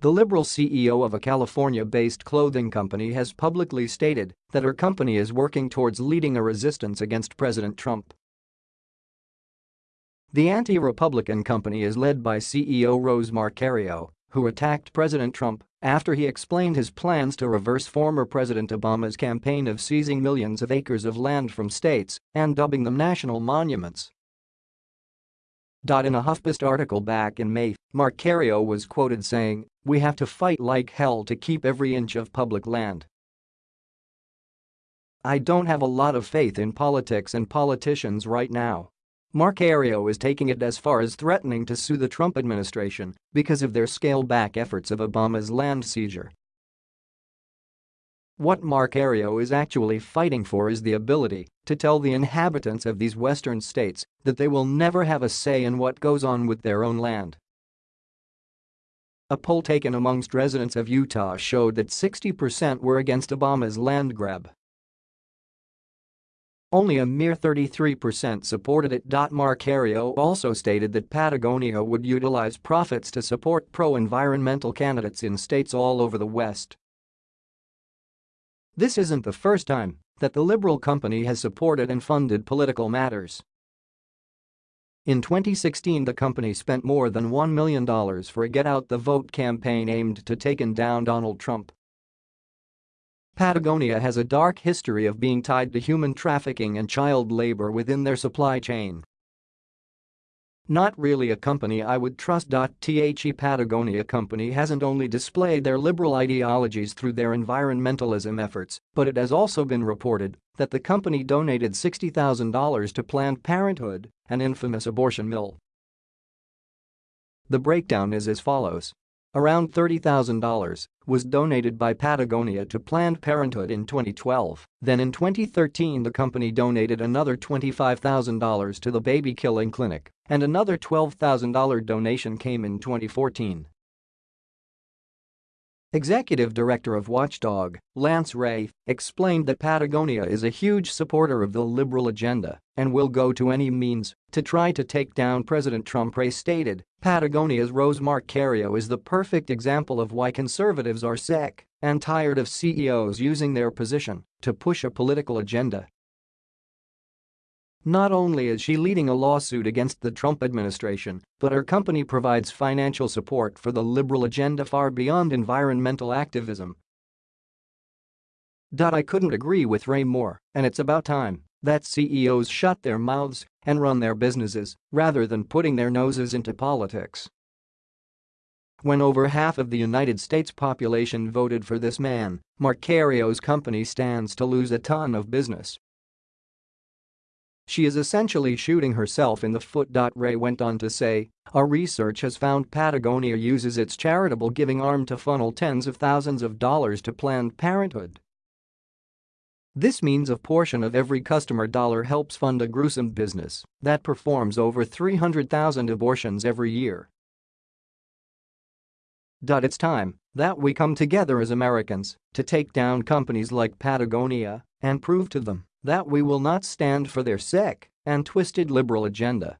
The Liberal CEO of a California-based clothing company has publicly stated that her company is working towards leading a resistance against President Trump. The anti-Republican company is led by CEO Rose Marcario, who attacked President Trump after he explained his plans to reverse former President Obama's campaign of seizing millions of acres of land from states and dubbing them national monuments. In a HuffPost article back in May, Marcario was quoted saying, We have to fight like hell to keep every inch of public land. I don't have a lot of faith in politics and politicians right now. Marcario is taking it as far as threatening to sue the Trump administration because of their scale-back efforts of Obama's land seizure. What Marcario is actually fighting for is the ability to tell the inhabitants of these western states that they will never have a say in what goes on with their own land. A poll taken amongst residents of Utah showed that 60% were against Obama's land grab. Only a mere 33% supported it. Marcario also stated that Patagonia would utilize profits to support pro-environmental candidates in states all over the West. This isn't the first time that the Liberal company has supported and funded political matters. In 2016 the company spent more than $1 million for a Get Out the Vote campaign aimed to taking down Donald Trump. Patagonia has a dark history of being tied to human trafficking and child labor within their supply chain. Not really a company I would trust. The Patagonia company hasn't only displayed their liberal ideologies through their environmentalism efforts, but it has also been reported that the company donated $60,000 to Planned Parenthood, an infamous abortion mill. The breakdown is as follows. Around $30,000 was donated by Patagonia to Planned Parenthood in 2012. Then in 2013 the company donated another $25,000 to the baby killing clinic and another $12,000 donation came in 2014. Executive Director of Watchdog, Lance Ray, explained that Patagonia is a huge supporter of the liberal agenda and will go to any means to try to take down President Trump. Ray stated, Patagonia's Rose Marcario is the perfect example of why conservatives are sick and tired of CEOs using their position to push a political agenda not only is she leading a lawsuit against the Trump administration, but her company provides financial support for the liberal agenda far beyond environmental activism. I couldn't agree with Ray more, and it's about time that CEOs shut their mouths and run their businesses rather than putting their noses into politics. When over half of the United States population voted for this man, Marcario's company stands to lose a ton of business she is essentially shooting herself in the foot. Ray went on to say, our research has found Patagonia uses its charitable giving arm to funnel tens of thousands of dollars to Planned Parenthood. This means a portion of every customer dollar helps fund a gruesome business that performs over 300,000 abortions every year. It's time that we come together as Americans to take down companies like Patagonia and prove to them that we will not stand for their sick and twisted liberal agenda.